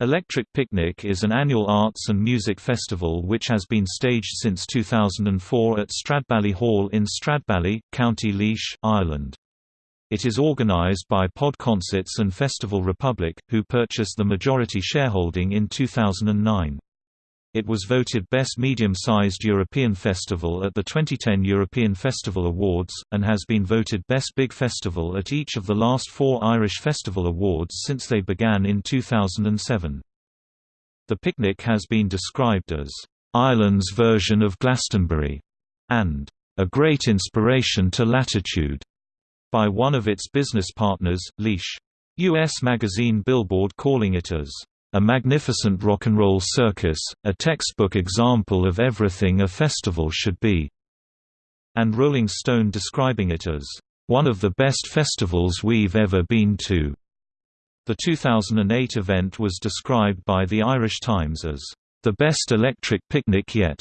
Electric Picnic is an annual arts and music festival which has been staged since 2004 at Stradbally Hall in Stradbally, County Laois, Ireland. It is organised by Pod Concerts and Festival Republic, who purchased the majority shareholding in 2009. It was voted Best Medium-Sized European Festival at the 2010 European Festival Awards, and has been voted Best Big Festival at each of the last four Irish Festival Awards since they began in 2007. The picnic has been described as, "...Ireland's version of Glastonbury", and "...a great inspiration to Latitude", by one of its business partners, Leash. U.S. magazine Billboard calling it as a magnificent rock and roll circus, a textbook example of everything a festival should be, and Rolling Stone describing it as one of the best festivals we've ever been to. The 2008 event was described by the Irish Times as the best electric picnic yet.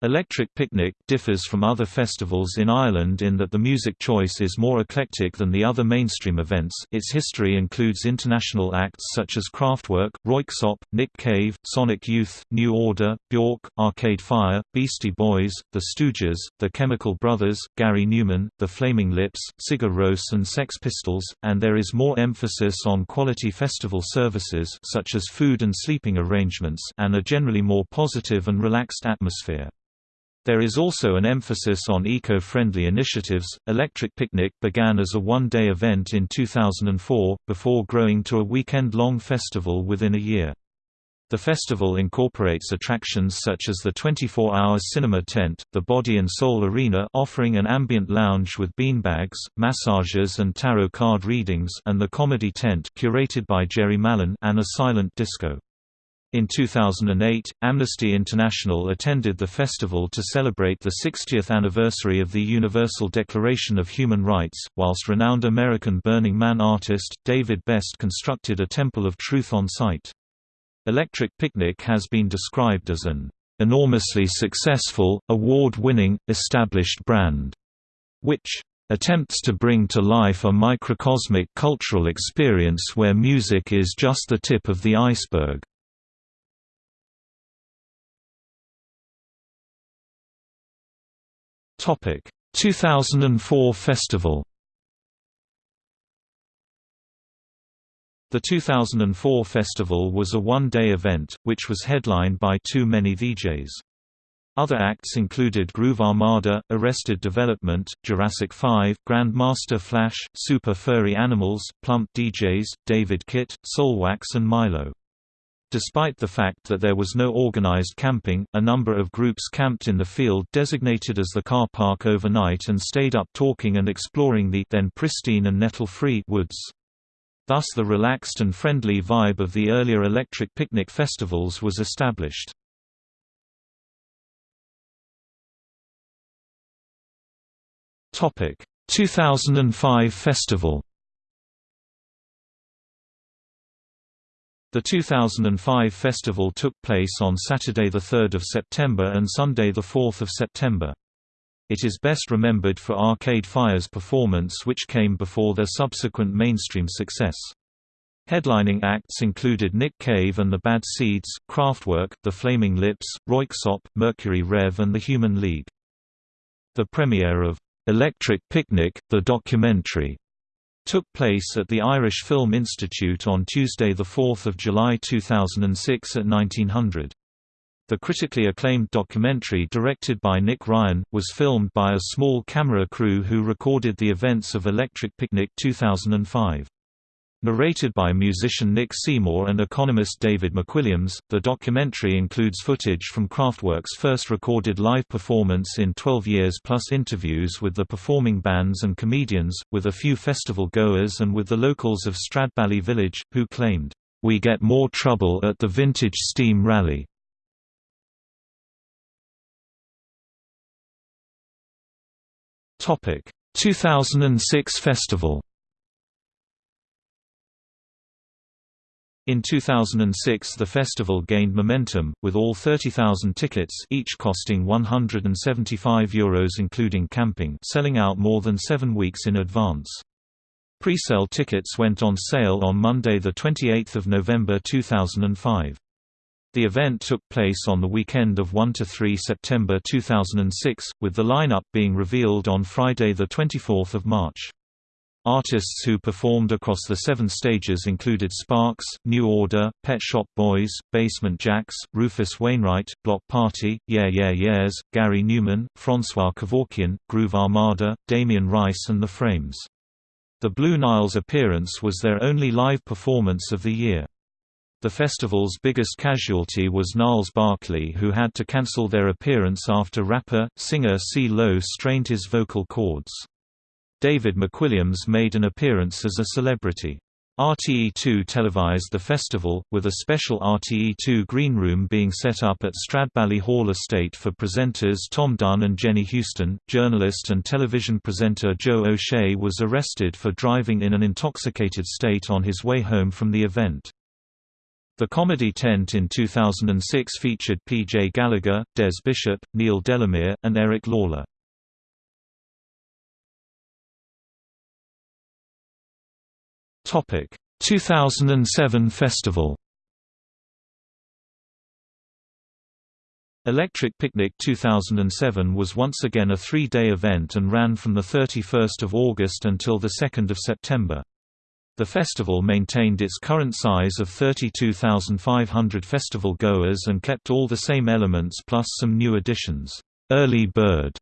Electric Picnic differs from other festivals in Ireland in that the music choice is more eclectic than the other mainstream events. Its history includes international acts such as Kraftwerk, Röyksopp, Nick Cave, Sonic Youth, New Order, Bjork, Arcade Fire, Beastie Boys, The Stooges, The Chemical Brothers, Gary Numan, The Flaming Lips, Sigur Rós and Sex Pistols, and there is more emphasis on quality festival services such as food and sleeping arrangements and a generally more positive and relaxed atmosphere. There is also an emphasis on eco-friendly initiatives. Electric Picnic began as a one-day event in 2004, before growing to a weekend-long festival within a year. The festival incorporates attractions such as the 24-hour cinema tent, the Body and Soul Arena offering an ambient lounge with beanbags, massages and tarot card readings and the Comedy Tent curated by Jerry Mallon and a silent disco. In 2008, Amnesty International attended the festival to celebrate the 60th anniversary of the Universal Declaration of Human Rights, whilst renowned American Burning Man artist, David Best constructed a Temple of Truth on site. Electric Picnic has been described as an enormously successful, award-winning, established brand, which attempts to bring to life a microcosmic cultural experience where music is just the tip of the iceberg. Topic 2004 festival The 2004 festival was a one-day event, which was headlined by 2 Many DJs. Other acts included Groove Armada, Arrested Development, Jurassic 5, Grandmaster Flash, Super Furry Animals, Plump DJs, David Kitt, Soulwax and Mylo. Despite the fact that there was no organized camping, a number of groups camped in the field designated as the car park overnight and stayed up talking and exploring the then pristine and nettle-free woods. Thus the relaxed and friendly vibe of the earlier electric picnic festivals was established. Topic: 2005 festival The 2005 festival took place on Saturday 3 September and Sunday 4 September. It is best remembered for Arcade Fire's performance which came before their subsequent mainstream success. Headlining acts included Nick Cave and the Bad Seeds, Kraftwerk, The Flaming Lips, Röyksopp, Mercury Rev and The Human League. The premiere of Electric Picnic, the documentary, took place at the Irish Film Institute on Tuesday 4 July 2006 at 1900. The critically acclaimed documentary directed by Nick Ryan, was filmed by a small camera crew who recorded the events of Electric Picnic 2005. Narrated by musician Nick Seymour and economist David McWilliams, the documentary includes footage from Kraftwerk's first recorded live performance in 12 years plus interviews with the performing bands and comedians, with a few festival goers and with the locals of Stradbally Village, who claimed, "...we get more trouble at the Vintage Steam Rally." Topic: 2006 festival. In 2006 the festival gained momentum, with all 30,000 tickets each costing €175 Euros including camping selling out more than seven weeks in advance. Pre-sale tickets went on sale on Monday 28 November 2005. The event took place on the weekend of 1–3 September 2006, with the lineup being revealed on Friday 24 March. Artists who performed across the seven stages included Sparks, New Order, Pet Shop Boys, Basement Jaxx, Rufus Wainwright, Bloc Party, Yeah Yeah Yeahs, Gary Numan, Francois Kevorkian, Groove Armada, Damien Rice and The Frames. The Blue Nile's appearance was their only live performance of the year. The festival's biggest casualty was Gnarls Barkley who had to cancel their appearance after rapper, singer Cee-Lo strained his vocal cords. David McWilliams made an appearance as a celebrity. RTE2 televised the festival, with a special RTE2 green room being set up at Stradbally Hall Estate for presenters Tom Dunne and Jenny Huston. Journalist and television presenter Joe O'Shea was arrested for driving in an intoxicated state on his way home from the event. The comedy tent in 2006 featured P.J. Gallagher, Des Bishop, Neil Delamere, and Eric Lalor. 2007 festival Electric Picnic 2007 was once again a three-day event and ran from 31 August until 2 September. The festival maintained its current size of 32,500 festival goers and kept all the same elements plus some new additions. Early Bird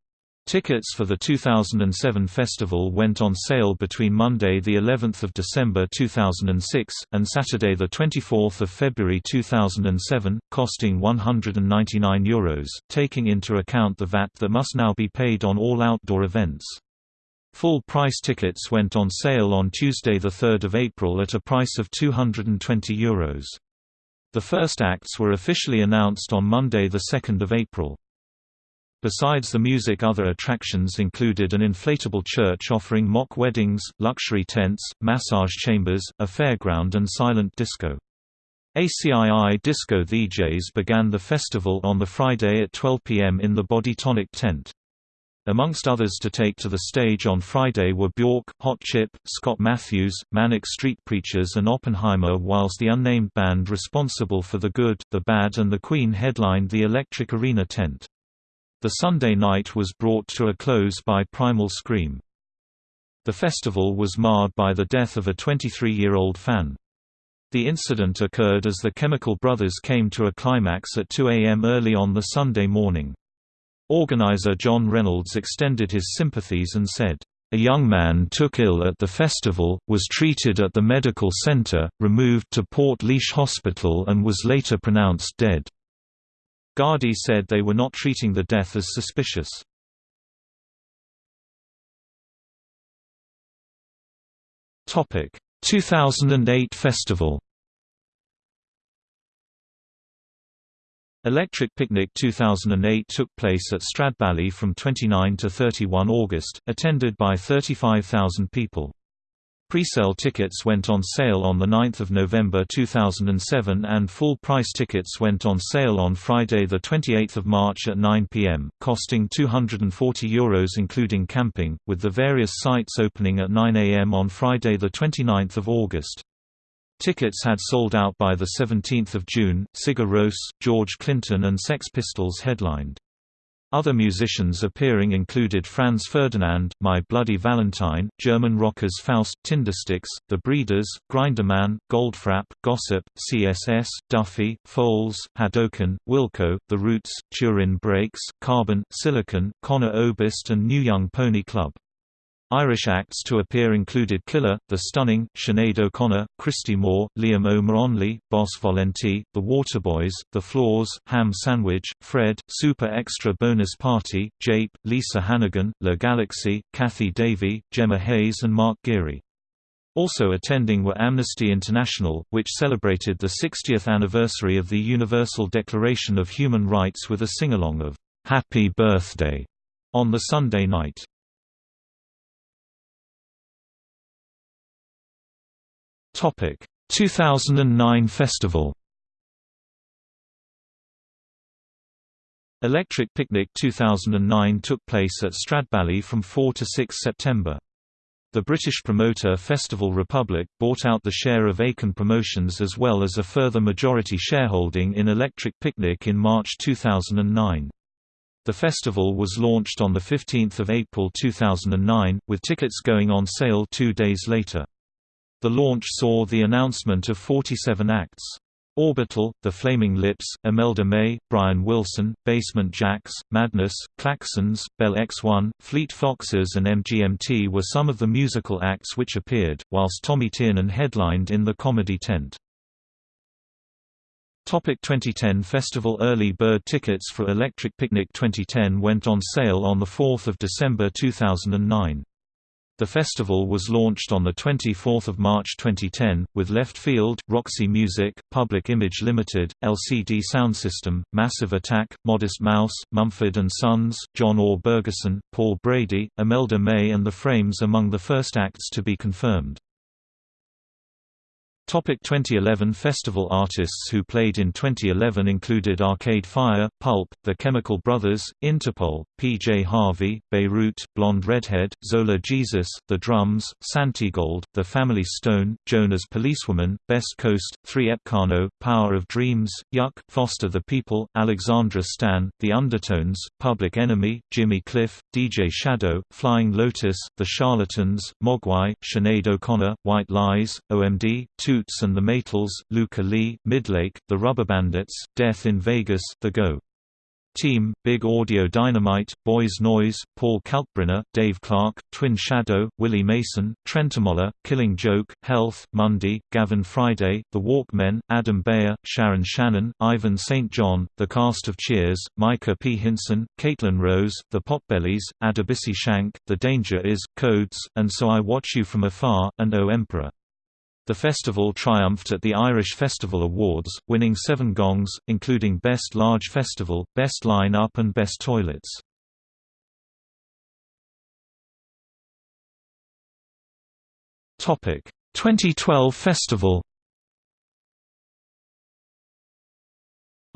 Tickets for the 2007 festival went on sale between Monday the 11th of December 2006 and Saturday the 24th of February 2007, costing €199, taking into account the VAT that must now be paid on all outdoor events. Full price tickets went on sale on Tuesday the 3rd of April at a price of €220. The first acts were officially announced on Monday the 2nd of April. Besides the music other attractions included an inflatable church offering mock weddings, luxury tents, massage chambers, a fairground and silent disco. ACII Disco DJs began the festival on the Friday at 12 p.m. in the Bodytonic tent. Amongst others to take to the stage on Friday were Bjork, Hot Chip, Scott Matthews, Manic Street Preachers and Oppenheimer whilst the unnamed band responsible for The Good, The Bad and The Queen headlined the Electric Arena tent. The Sunday night was brought to a close by Primal Scream. The festival was marred by the death of a 23-year-old fan. The incident occurred as the Chemical Brothers came to a climax at 2 a.m. early on the Sunday morning. Organizer John Reynolds extended his sympathies and said, "...a young man took ill at the festival, was treated at the medical center, removed to Portlaoise Hospital and was later pronounced dead." Gardaí said they were not treating the death as suspicious. Topic: 2008 festival. Electric Picnic 2008 took place at Stradbally from 29 to 31 August, attended by 35,000 people. Pre-sale tickets went on sale on 9 November 2007 and full-price tickets went on sale on Friday 28 March at 9 pm, costing €240 Euros including camping, with the various sites opening at 9 am on Friday 29 August. Tickets had sold out by 17 June, Sigur Rós, George Clinton and Sex Pistols headlined. Other musicians appearing included Franz Ferdinand, My Bloody Valentine, German rockers Faust, Tindersticks, The Breeders, Grinderman, Goldfrapp, Gossip, CSS, Duffy, Foals, Hadouken, Wilco, The Roots, Turin Brakes, Carbon, Silicon, Conor Oberst and New Young Pony Club. Irish acts to appear included Killer, The Stunning, Sinead O'Connor, Christy Moore, Liam O'Moronley, Boss Volenti, The Waterboys, The Flaws, Ham Sandwich, Fred, Super Extra Bonus Party, Jape, Lisa Hannigan, Le Galaxy, Cathy Davey, Gemma Hayes and Mark Geary. Also attending were Amnesty International, which celebrated the 60th anniversary of the Universal Declaration of Human Rights with a singalong of "'Happy Birthday' on the Sunday night. Topic 2009 festival Electric Picnic 2009 took place at Stradbally from 4 to 6 September. The British promoter Festival Republic bought out the share of Aiken Promotions as well as a further majority shareholding in Electric Picnic in March 2009. The festival was launched on 15 April 2009, with tickets going on sale two days later. The launch saw the announcement of 47 acts. Orbital, The Flaming Lips, Imelda May, Brian Wilson, Basement Jaxx, Madness, Klaxons, Bell X1, Fleet Foxes and MGMT were some of the musical acts which appeared, whilst Tommy Tiernan headlined in the comedy tent. Topic 2010 Festival Early bird tickets for Electric Picnic 2010 went on sale on 4 December 2009. The festival was launched on 24 March 2010, with Leftfield, Roxy Music, Public Image Limited, LCD Soundsystem, Massive Attack, Modest Mouse, Mumford & Sons, John Orr Bergeson, Paul Brady, Imelda May and The Frames among the first acts to be confirmed. Topic 2011 Festival artists who played in 2011 included Arcade Fire, Pulp, The Chemical Brothers, Interpol, PJ Harvey, Beirut, Blonde Redhead, Zola Jesus, The Drums, Santigold, The Family Stone, Joan as Policewoman, Best Coast, 3 Epcano, Power of Dreams, Yuck, Foster the People, Alexandra Stan, The Undertones, Public Enemy, Jimmy Cliff, DJ Shadow, Flying Lotus, The Charlatans, Mogwai, Sinead O'Connor, White Lies, OMD, 2 Toots and the Maytals, Lykke Li, Midlake, The Rubber Bandits, Death in Vegas, The Go! Team, Big Audio Dynamite, Boys Noize, Paul Kalkbrenner, Dave Clarke, Twin Shadow, Willie Mason, Trentemøller, Killing Joke, Health, Mundy, Gavin Friday, The Walkmen, Adam Beyer, Sharon Shannon, Ivan St. John, The Cast of Cheers, Micah P. Hinson, Caitlin Rose, The Potbellies, Adebisi Shank, The Danger Is, Codes, and So I Watch You From Afar, and O Emperor. The festival triumphed at the Irish Festival Awards, winning seven gongs, including Best Large Festival, Best Line-Up and Best Toilets. Topic: 2012 festival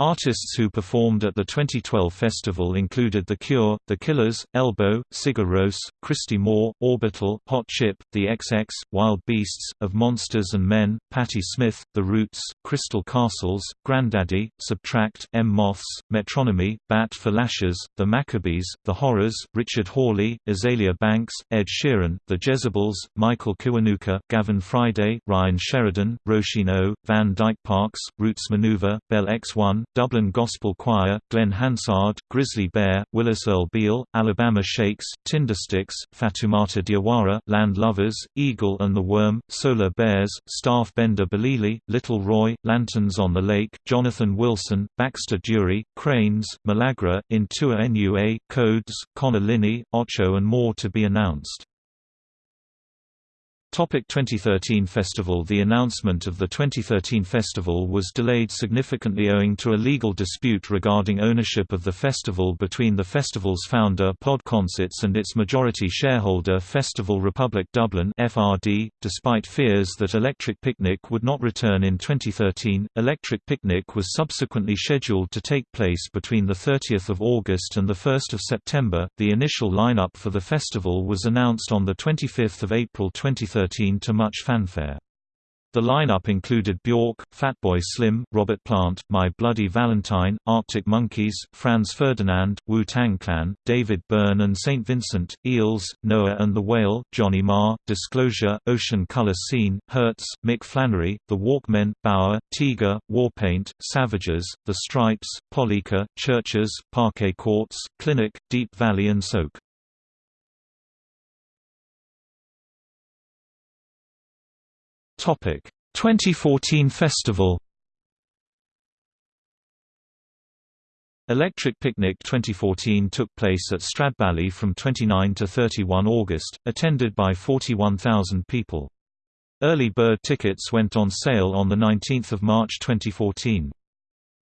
Artists who performed at the 2012 festival included The Cure, The Killers, Elbow, Sigur Rós, Christy Moore, Orbital, Hot Chip, The XX, Wild Beasts, Of Monsters and Men, Patti Smith, The Roots, Crystal Castles, Grandaddy, SBTRKT, M Moths, Metronomy, Bat for Lashes, The Maccabees, The Horrors, Richard Hawley, Azealia Banks, Ed Sheeran, The Jezabels, Michael Kiwanuka, Gavin Friday, Ryan Sheridan, Roisin O, Van Dyke Parks, Roots Manuva, Bell X1, Dublin Gospel Choir, Glen Hansard, Grizzly Bear, Willis Earl Beal, Alabama Shakes, Tindersticks, Fatoumata Diawara, Land Lovers, Eagle and the Worm, Solar Bears, Staff Benda Bilili, Little Roy, Lanterns on the Lake, Jonathan Wilson, Baxter Dury, Cranes, Malagra, In Tua Nua, Codes, Conor Linney, Ocho and more to be announced. Topic 2013 festival The announcement of the 2013 festival was delayed significantly owing to a legal dispute regarding ownership of the festival between the festival's founder Pod Concerts and its majority shareholder Festival Republic Dublin FRD. .Despite fears that Electric Picnic would not return in 2013, Electric Picnic was subsequently scheduled to take place between 30 August and 1 September. The initial lineup for the festival was announced on 25 April 2013 2013 to much fanfare. The lineup included Bjork, Fatboy Slim, Robert Plant, My Bloody Valentine, Arctic Monkeys, Franz Ferdinand, Wu-Tang Clan, David Byrne and St. Vincent, Eels, Noah and the Whale, Johnny Marr, Disclosure, Ocean Colour Scene, Hertz, Mick Flannery, The Walkmen, Bauer, Tiga, Warpaint, Savages, The Stripes, Polika, Chvrches, Parquet Courts, Clinic, Deap Vally and Soak. Topic 2014 festival Electric Picnic 2014 took place at Stradbally from 29 to 31 August, attended by 41,000 people. Early bird tickets went on sale on 19 March 2014.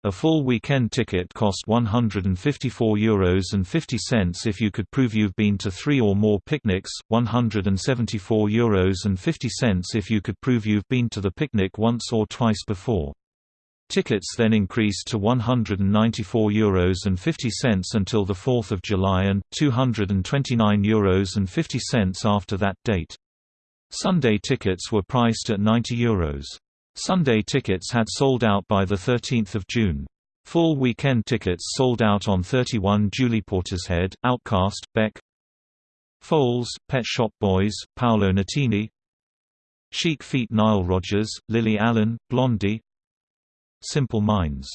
A full weekend ticket cost €154.50 if you could prove you've been to three or more picnics, €174.50 if you could prove you've been to the picnic once or twice before. Tickets then increased to €194.50 until 4 July and €229.50 after that date. Sunday tickets were priced at €90. Euros. Sunday tickets had sold out by 13 June. Full weekend tickets sold out on 31 Julie Portishead, OutKast, Beck Foals, Pet Shop Boys, Paolo Nutini Chic Feet Nile Rodgers, Lily Allen, Blondie Simple Minds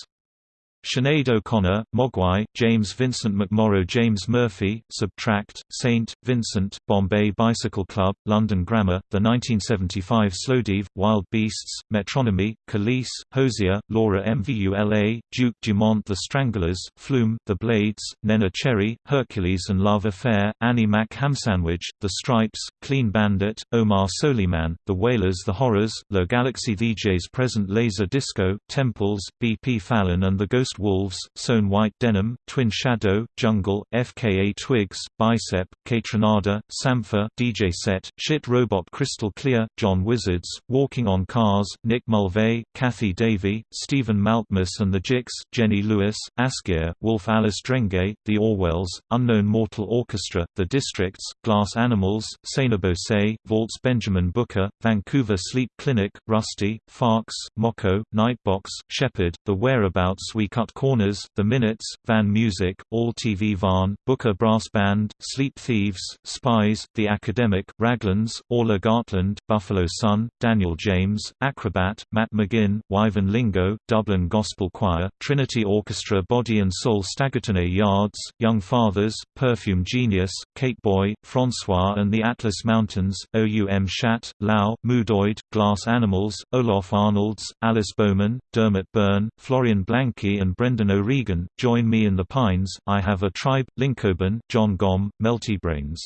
Sinead O'Connor, Mogwai, James Vincent McMorrow James Murphy, SBTRKT, Saint, Vincent, Bombay Bicycle Club, London Grammar, The 1975 Slowdive, Wild Beasts, Metronomy, Kelis, Hozier, Laura Mvula, Duke Dumont The Stranglers, Flume, The Blades, Neneh Cherry, Hercules and Love Affair, Annie Mac Hamsandwich, The Stripes, Clean Bandit, Omar Souleyman, The Wailers The Horrors, Le Galaxy DJs Present Laser Disco, Temples, B.P. Fallon and The Ghost Ghost Wolves, Sewn White Denim, Twin Shadow, Jungle, FKA Twigs, Bicep, Kaytranada, Sampha, DJ Set, Shit Robot Crystal Clear, John Wizards, Walking on Cars, Nick Mulvey, Cathy Davey, Stephen Malkmus and the Jicks, Jenny Lewis, Ásgeir, Wolf Alice Drenge, The Orwells, Unknown Mortal Orchestra, The Districts, Glass Animals, Say, Vaults Benjamin Booker, Vancouver Sleep Clinic, Rusty, Farks, Moko, Nightbox, Shepherd, The Whereabouts We Cut Corners, The Minutes, Van Music, All TV Van, Booker Brass Band, Sleep Thieves, Spies, The Academic, Raglan's, Orla Gartland, Buffalo Sun, Daniel James, Acrobat, Matt McGinn, Wyvern Lingo, Dublin Gospel Choir, Trinity Orchestra Body and Soul Staggerton Yards, Young Fathers, Perfume Genius, Kate Boy, Francois and the Atlas Mountains, OUM Shat, Lau, Moodoid, Glass Animals, Ólafur Arnalds, Alice Bowman, Dermot Byrne, Florian Blanke and Brendan O'Regan, Join Me in the Pines, I Have a Tribe, Linkoban, John Gomm, Meltybrains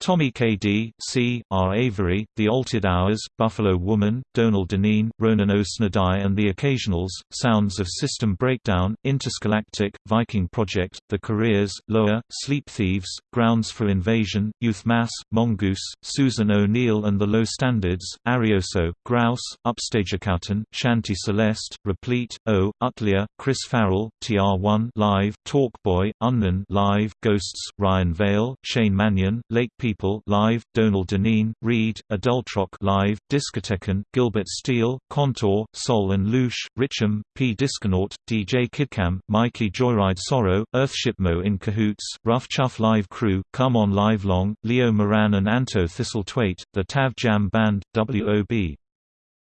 Tommy K.D., C. R. Avery, The Altered Hours, Buffalo Woman, Donald Deneen, Ronan O'Snadai and the Occasionals, Sounds of System Breakdown, Intergalactic, Viking Project, The Careers, Loa, Sleep Thieves, Grounds for Invasion, Youth Mass, Mongoose, Susan O'Neill and the Low Standards, Arioso, Grouse, Upstageacouten, Shanty Celeste, Replete, O, Utlia, Chris Farrell, TR1 Live, Talkboy, Unknown Live, Ghosts, Ryan Vale, Shane Mannion, Lake People Live, Donald Deneen, Reed, Adultrock Live, Discothecan, Gilbert Steele, Contour, Sol and Louche, Richam, P. Disconaut, DJ Kidcam, Mikey Joyride Sorrow, Earthshipmo in Cahoots, Rough Chuff Live Crew, Come On Live Long, Leo Moran and Anto Thistlethwaite, The Tav Jam Band, W.O.B.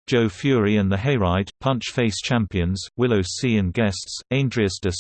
Joe Fury and the Hayride, Punch Face Champions, Willow C and Guests, Andreas de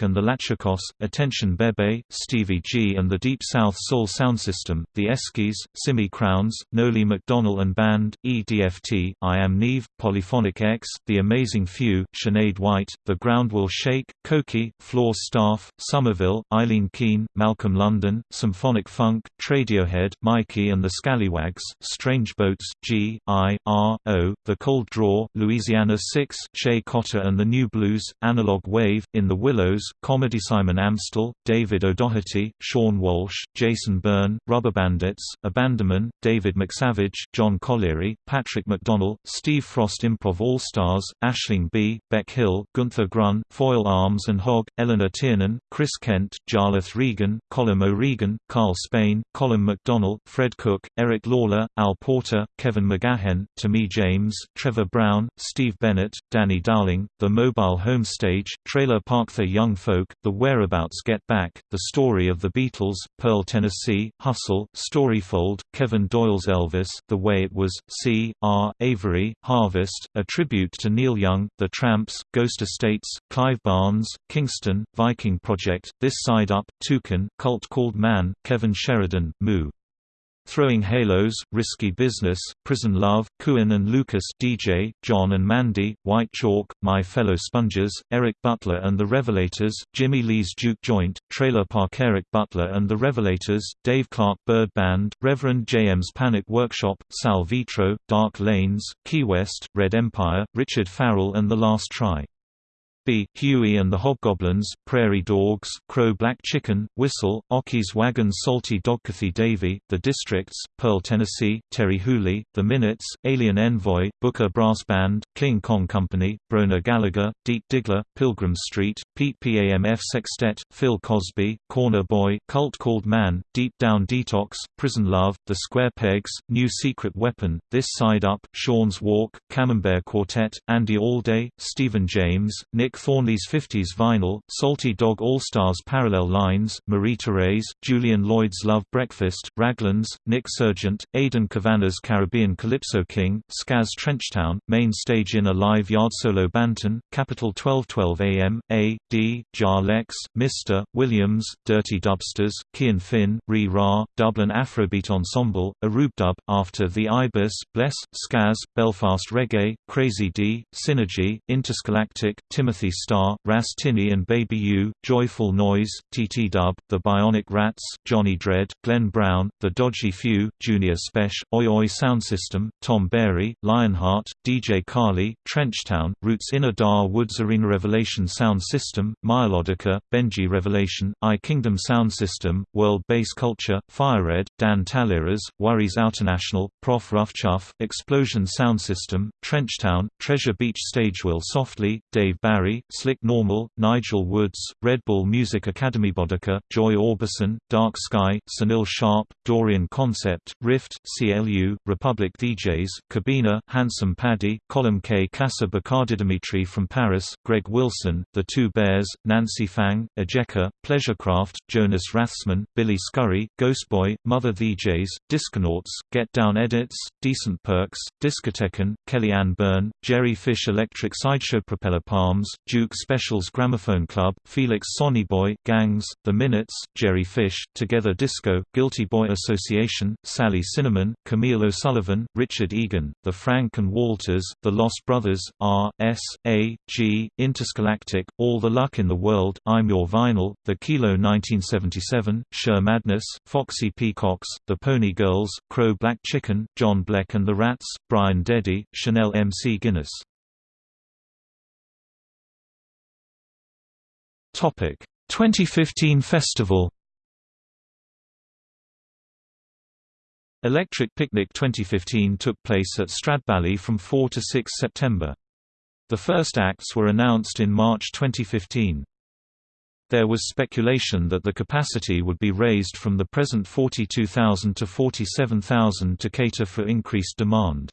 and the Lachakos, Attention Bebe, Stevie G and the Deep South Soul Sound System, The Eskies, Simi Crowns, Noli McDonald and Band, EDFT, I Am Neve, Polyphonic X, The Amazing Few, Sinead White, The Ground Will Shake, Koki, Floor Staff, Somerville, Eileen Keane, Malcolm London, Symphonic Funk, Tradiohead, Mikey and the Scallywags, Strange Boats, G, I, R, O, the Cold Draw, Louisiana 6, Shay Cotter and the New Blues, Analog Wave, In the Willows, Comedy Simon Amstell, David O'Doherty, Sean Walsh, Jason Byrne, Rubber Bandits, Abandonment, David McSavage, John Colleary, Patrick McDonnell, Steve Frost Improv All-Stars, Ashling B., Beck Hill, Gunther Grun, Foil Arms and Hog, Eleanor Tiernan, Chris Kent, Jarlath Regan, Colin O'Regan, Carl Spain, Colin McDonnell, Fred Cook, Eric Lalor, Al Porter, Kevin McGahern, Tammy James, Trevor Brown, Steve Bennett, Danny Dowling, The Mobile Home Stage, Trailer Park The Young Folk, The Whereabouts Get Back, The Story of the Beatles, Pearl Tennessee, Hustle, Storyfold, Kevin Doyle's Elvis, The Way It Was, C. R. Avery, Harvest, A Tribute to Neil Young, The Tramps, Ghost Estates, Clive Barnes, Kingston, Viking Project, This Side Up, Toucan, Cult Called Man, Kevin Sheridan, Moo. Throwing Halos, Risky Business, Prison Love, Kuin and Lucas DJ, John and Mandy, White Chalk, My Fellow Sponges, Eric Butler and the Revelators, Jimmy Lee's Duke Joint, Trailer Park Eric Butler and the Revelators, Dave Clark Bird Band, Reverend J.M.'s Panic Workshop, Sal Vitro, Dark Lanes, Key West, Red Empire, Richard Farrell and The Last Try B. Huey and the Hobgoblins, Prairie Dogs, Crow Black Chicken, Whistle, Ocky's Wagon Salty Dog Davy, The Districts, Pearl Tennessee, Terri Hooley, The Minutes, Alien Envoy, Booker Brass Band, King Kong Company, Brona Gallagher, Deep Diggler, Pilgrim Street, Pete PAMF Sextet, Phil Cosby, Corner Boy, Cult Called Man, Deep Down Detox, Prison Love, The Square Pegs, New Secret Weapon, This Side Up, Sean's Walk, Camembert Quartet, Andy Allday, Stephen James, Nick Thornley's 50s Vinyl, Salty Dog All-Stars Parallel Lines, Marie Therese, Julian Lloyd's Love Breakfast, Raglan's, Nick Sergeant, Aidan Kavanaugh's Caribbean Calypso King, Skaz Trenchtown, Main Stage in a Live Yard Solo Banton, Capital 1212 AM, A, D, Jar Lex, Mr., Williams, Dirty Dubsters, Kian Finn, Re Ra, Dublin Afrobeat Ensemble, Arub Dub, After the Ibis, Bless, Skaz, Belfast Reggae, Crazy D, Synergy, Intersgalactic, Timothy Star, Ras Tinny and Baby U, Joyful Noise, TT Dub, The Bionic Rats, Johnny Dread, Glenn Brown, The Dodgy Few, Junior Spesh, Oi Oi Sound System, Tom Barry, Lionheart, DJ Carly, Trenchtown, Roots Inner Dar Woods Arena Revelation Sound System, Melodica, Benji Revelation, I Kingdom Sound System, World Bass Culture, FireRed, Dan Taliras, Worries International, Prof Chuff, Explosion Sound System, Trenchtown, Treasure Beach Stage Will Softly, Dave Barry, Slick Normal, Nigel Woods, Red Bull Music Academy Bodica, Joy Orbison, Dark Sky, Sunil Sharp, Dorian Concept, Rift, CLU, Republic DJs, Cabina, Handsome Paddy, Column K. Casa Bacardi Dimitri from Paris, Greg Wilson, The Two Bears, Nancy Fang, Ejeka, Pleasurecraft, Jonas Rathsman, Billy Scurry, Ghostboy, Mother DJs, Disconauts, Get Down Edits, Decent Perks, Discotecan, Kellyanne Byrne, Jerry Fish Electric Sideshow Propeller Palms, Duke Specials Gramophone Club, Felix Sonnyboy, Gangs, The Minutes, Jerry Fish, Together Disco, Guilty Boy Association, Sally Cinnamon, Camille O'Sullivan, Richard Egan, The Frank and Walters, The Lost Brothers, R, S, A, G, Intersgalactic, All the Luck in the World, I'm Your Vinyl, The Kilo 1977, Sure Madness, Foxy Peacocks, The Pony Girls, Crow Black Chicken, John Bleck and the Rats, Brian Deddy, Chanel MC Guinness. Topic 2015 festival Electric Picnic 2015 took place at Stradbally from 4 to 6 September. The first acts were announced in March 2015. There was speculation that the capacity would be raised from the present 42,000 to 47,000 to cater for increased demand.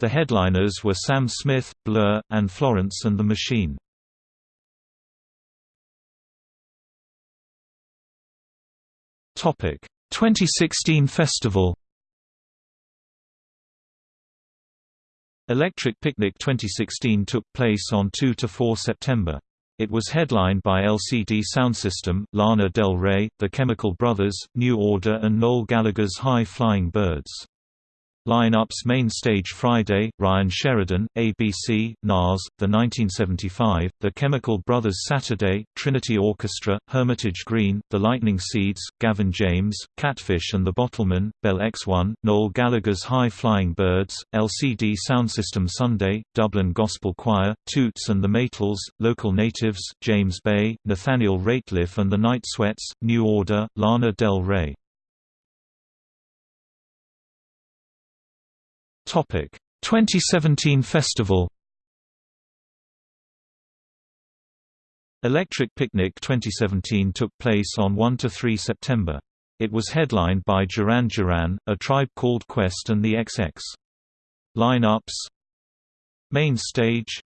The headliners were Sam Smith, Blur, and Florence and the Machine. Topic 2016 festival Electric Picnic 2016 took place on 2 to 4 September. It was headlined by LCD Soundsystem, Lana Del Rey, The Chemical Brothers, New Order and Noel Gallagher's High Flying Birds. Line-ups Main Stage Friday, Ryan Sheridan, ABC, Nas, The 1975, The Chemical Brothers Saturday, Trinity Orchestra, Hermitage Green, The Lightning Seeds, Gavin James, Catfish and the Bottlemen, Bell X1, Noel Gallagher's High Flying Birds, LCD Soundsystem Sunday, Dublin Gospel Choir, Toots and the Maytals, Local Natives, James Bay, Nathaniel Rateliff and the Night Sweats, New Order, Lana Del Rey. Topic 2017 festival Electric Picnic 2017 took place on 1–3 September. It was headlined by Duran Duran, A Tribe Called Quest and the XX. Line-ups Main stage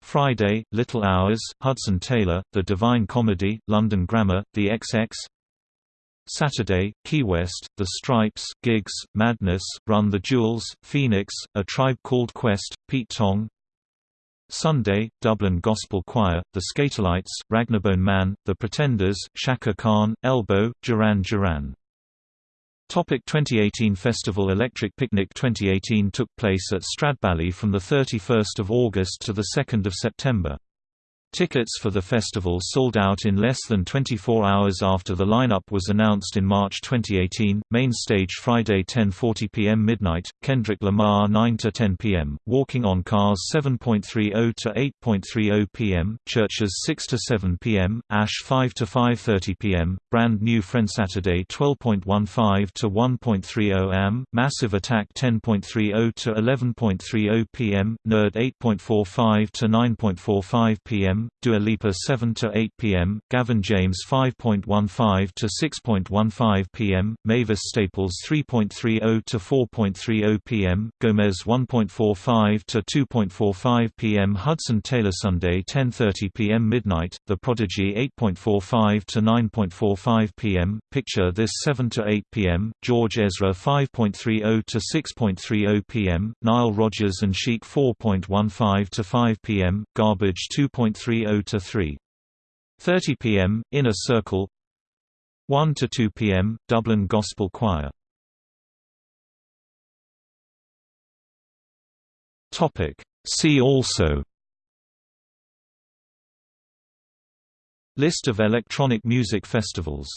Friday, Little Hours, Hudson Taylor, The Divine Comedy, London Grammar, The XX Saturday, Key West, The Stripes, Gigs, Madness, Run the Jewels, Phoenix, A Tribe Called Quest, Pete Tong Sunday, Dublin Gospel Choir, The Skatalites, Rag'n'Bone Man, The Pretenders, Chaka Khan, Elbow, Duran Duran Topic 2018 Festival Electric Picnic 2018 took place at Stradbally from 31 August to 2 September. Tickets for the festival sold out in less than 24 hours after the lineup was announced in March 2018. Main stage Friday 10:40 p.m. midnight, Kendrick Lamar 9 to 10 p.m., Walking on Cars 7.30 to 8.30 p.m., Chvrches 6 to 7 p.m., Ash 5 to 5:30 p.m., Brand New Friend Saturday 12.15 to 1.30 am, Massive Attack 10.30 to 11.30 p.m., Nerd 8.45 to 9.45 p.m. Dua Lipa 7 to 8 p.m., Gavin James 5.15 to 6.15 p.m., Mavis Staples 3.30 to 4.30 p.m., Gomez 1.45 to 2.45 p.m., Hudson Taylor Sunday 10:30 p.m. midnight, The Prodigy 8.45 to 9.45 p.m., Picture This 7 to 8 p.m., George Ezra 5.30 to 6.30 p.m., Nile Rodgers and Chic 4.15 to 5 p.m., Garbage 2.3 30 to 3. 30 p.m. Inner Circle 1 to 2 p.m. Dublin Gospel Choir. See also List of electronic music festivals